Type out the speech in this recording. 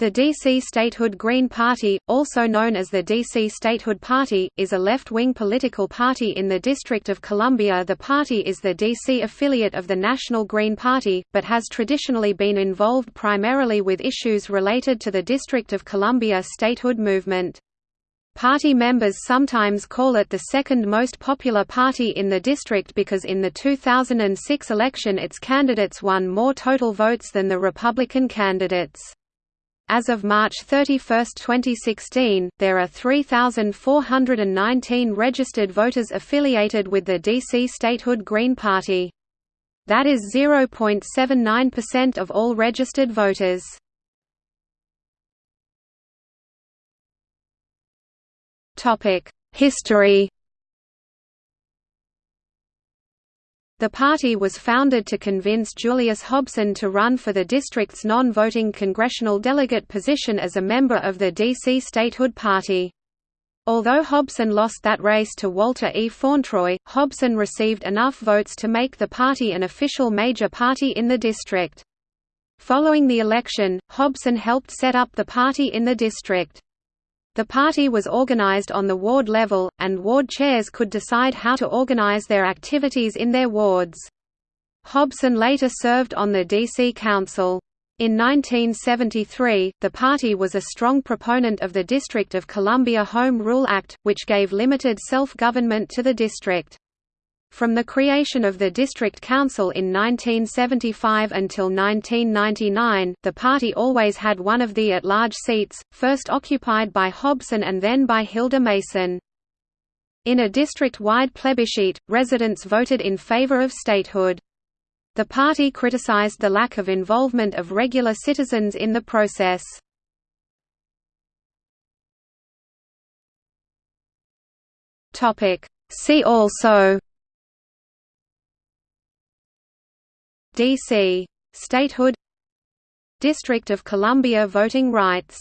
The DC Statehood Green Party, also known as the DC Statehood Party, is a left-wing political party in the District of Columbia The party is the DC affiliate of the National Green Party, but has traditionally been involved primarily with issues related to the District of Columbia statehood movement. Party members sometimes call it the second most popular party in the district because in the 2006 election its candidates won more total votes than the Republican candidates. As of March 31, 2016, there are 3,419 registered voters affiliated with the DC Statehood Green Party. That is 0.79% of all registered voters. History The party was founded to convince Julius Hobson to run for the district's non-voting congressional delegate position as a member of the D.C. Statehood Party. Although Hobson lost that race to Walter E. Fauntroy, Hobson received enough votes to make the party an official major party in the district. Following the election, Hobson helped set up the party in the district. The party was organized on the ward level, and ward chairs could decide how to organize their activities in their wards. Hobson later served on the D.C. Council. In 1973, the party was a strong proponent of the District of Columbia Home Rule Act, which gave limited self-government to the district. From the creation of the District Council in 1975 until 1999, the party always had one of the at-large seats, first occupied by Hobson and then by Hilda Mason. In a district-wide plebiscite, residents voted in favor of statehood. The party criticized the lack of involvement of regular citizens in the process. See also D.C. Statehood District of Columbia voting rights